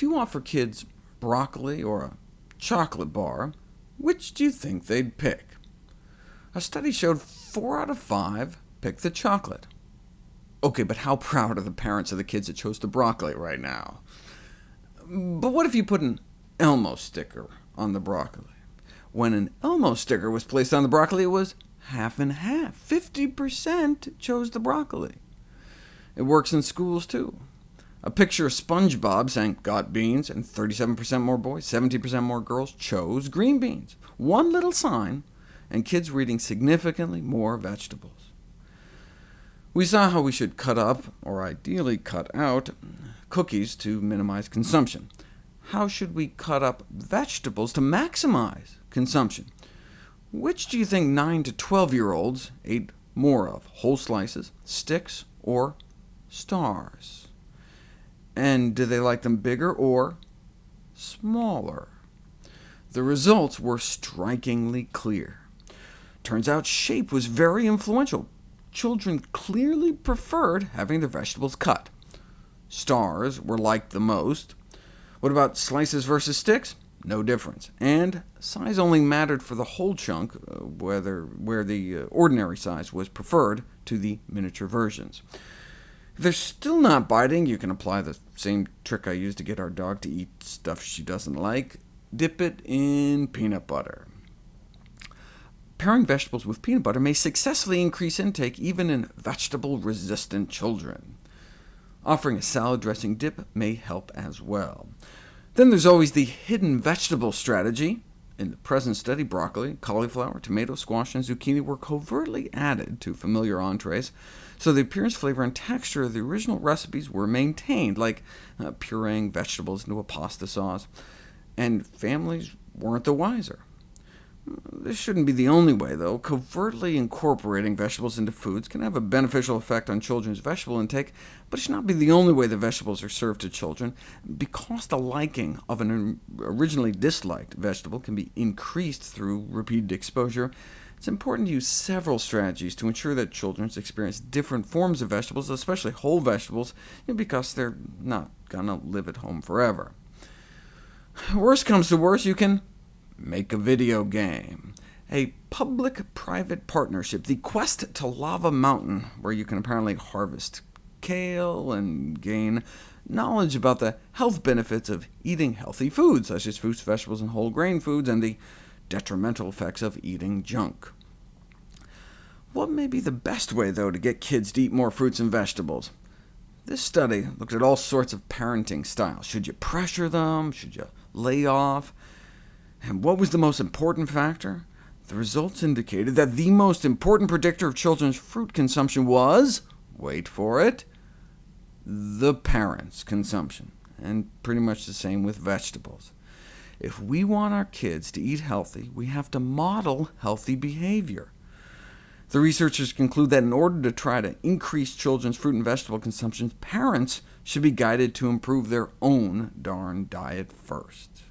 If you offer kids broccoli or a chocolate bar, which do you think they'd pick? A study showed 4 out of 5 picked the chocolate. OK, but how proud are the parents of the kids that chose the broccoli right now? But what if you put an Elmo sticker on the broccoli? When an Elmo sticker was placed on the broccoli, it was half and half. 50% chose the broccoli. It works in schools, too. A picture of SpongeBob saying, got beans, and 37% more boys, 70% more girls chose green beans. One little sign, and kids were eating significantly more vegetables. We saw how we should cut up, or ideally cut out, cookies to minimize consumption. How should we cut up vegetables to maximize consumption? Which do you think 9 to 12-year-olds ate more of, whole slices, sticks, or stars? And do they like them bigger or smaller? The results were strikingly clear. Turns out shape was very influential. Children clearly preferred having their vegetables cut. Stars were liked the most. What about slices versus sticks? No difference. And size only mattered for the whole chunk, uh, whether, where the uh, ordinary size was preferred to the miniature versions. If they're still not biting, you can apply the same trick I used to get our dog to eat stuff she doesn't like. Dip it in peanut butter. Pairing vegetables with peanut butter may successfully increase intake even in vegetable-resistant children. Offering a salad dressing dip may help as well. Then there's always the hidden vegetable strategy. In the present study, broccoli, cauliflower, tomato, squash, and zucchini were covertly added to familiar entrees, so the appearance, flavor, and texture of the original recipes were maintained, like uh, pureeing vegetables into a pasta sauce, and families weren't the wiser. This shouldn't be the only way, though. Covertly incorporating vegetables into foods can have a beneficial effect on children's vegetable intake, but it should not be the only way the vegetables are served to children. Because the liking of an originally disliked vegetable can be increased through repeated exposure, it's important to use several strategies to ensure that children experience different forms of vegetables, especially whole vegetables, because they're not going to live at home forever. Worst comes to worst, you can make a video game. A public-private partnership, the quest to Lava Mountain, where you can apparently harvest kale and gain knowledge about the health benefits of eating healthy foods, such as fruits, vegetables, and whole grain foods, and the detrimental effects of eating junk. What may be the best way, though, to get kids to eat more fruits and vegetables? This study looked at all sorts of parenting styles. Should you pressure them? Should you lay off? And what was the most important factor? The results indicated that the most important predictor of children's fruit consumption was, wait for it, the parent's consumption, and pretty much the same with vegetables. If we want our kids to eat healthy, we have to model healthy behavior. The researchers conclude that in order to try to increase children's fruit and vegetable consumption, parents should be guided to improve their own darn diet first.